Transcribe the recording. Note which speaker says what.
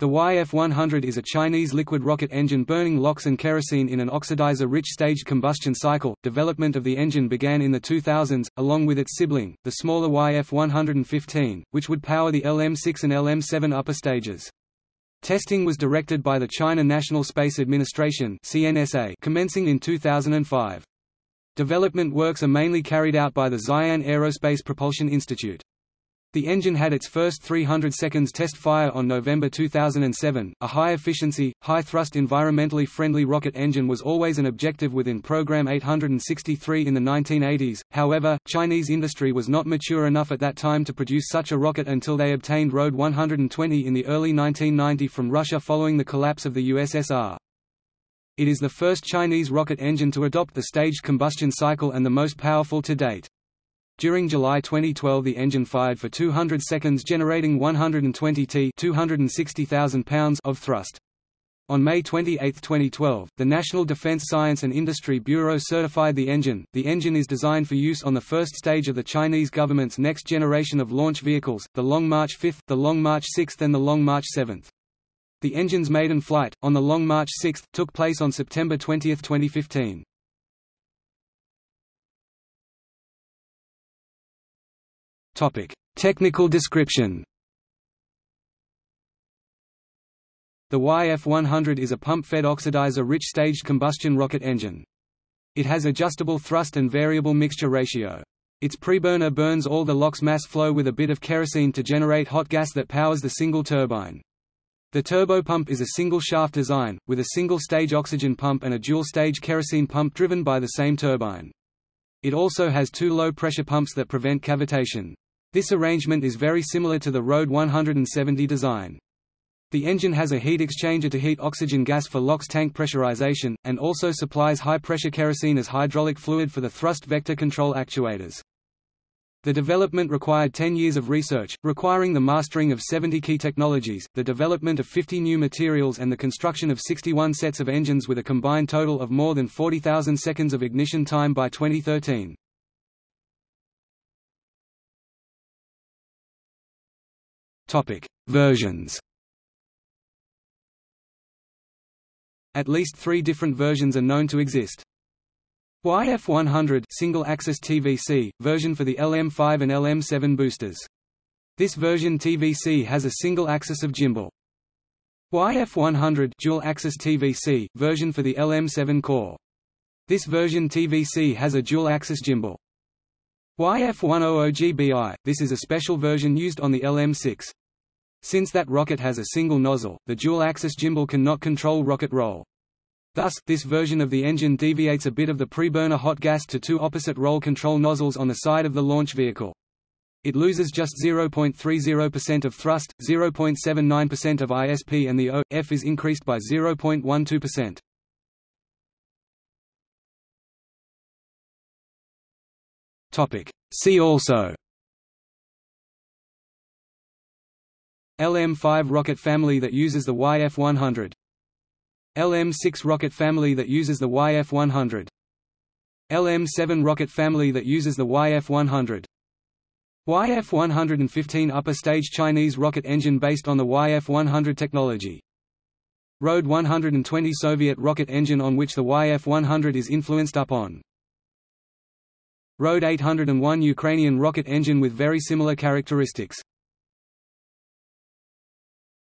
Speaker 1: The YF-100 is a Chinese liquid rocket engine burning LOX and kerosene in an oxidizer-rich staged combustion cycle. Development of the engine began in the 2000s, along with its sibling, the smaller YF-115, which would power the LM-6 and LM-7 upper stages. Testing was directed by the China National Space Administration (CNSA), commencing in 2005. Development works are mainly carried out by the Xi'an Aerospace Propulsion Institute. The engine had its first 300 seconds test fire on November 2007. A high-efficiency, high-thrust environmentally friendly rocket engine was always an objective within Program 863 in the 1980s, however, Chinese industry was not mature enough at that time to produce such a rocket until they obtained RD 120 in the early 1990 from Russia following the collapse of the USSR. It is the first Chinese rocket engine to adopt the staged combustion cycle and the most powerful to date. During July 2012 the engine fired for 200 seconds generating 120 t 260,000 pounds of thrust. On May 28, 2012, the National Defense Science and Industry Bureau certified the engine. The engine is designed for use on the first stage of the Chinese government's next generation of launch vehicles, the Long March 5, the Long March 6 and the Long March 7. The engine's maiden flight, on the Long March 6, took place on September 20, 2015. Topic: Technical description. The YF-100 is a pump-fed oxidizer-rich staged combustion rocket engine. It has adjustable thrust and variable mixture ratio. Its preburner burns all the LOX mass flow with a bit of kerosene to generate hot gas that powers the single turbine. The turbopump is a single-shaft design, with a single-stage oxygen pump and a dual-stage kerosene pump driven by the same turbine. It also has two low-pressure pumps that prevent cavitation. This arrangement is very similar to the RD 170 design. The engine has a heat exchanger to heat oxygen gas for LOX tank pressurization, and also supplies high-pressure kerosene as hydraulic fluid for the thrust vector control actuators. The development required 10 years of research, requiring the mastering of 70 key technologies, the development of 50 new materials and the construction of 61 sets of engines with a combined total of more than 40,000 seconds of ignition time by 2013. Topic: Versions. At least three different versions are known to exist. YF100 single-axis TVC version for the LM5 and LM7 boosters. This version TVC has a single axis of gimbal. YF100 dual-axis TVC version for the LM7 core. This version TVC has a dual-axis gimbal. YF100GBI, this is a special version used on the LM6. Since that rocket has a single nozzle, the dual-axis gimbal cannot control rocket roll. Thus, this version of the engine deviates a bit of the preburner hot gas to two opposite roll control nozzles on the side of the launch vehicle. It loses just 0.30% of thrust, 0.79% of ISP and the O.F is increased by 0.12%. See also LM5 rocket family that uses the YF-100 LM6 rocket family that uses the YF-100 LM7 rocket family that uses the YF-100 YF-115 upper stage Chinese rocket engine based on the YF-100 technology. RD 120 Soviet rocket engine on which the YF-100 is influenced upon. RD 801 Ukrainian rocket engine with very similar characteristics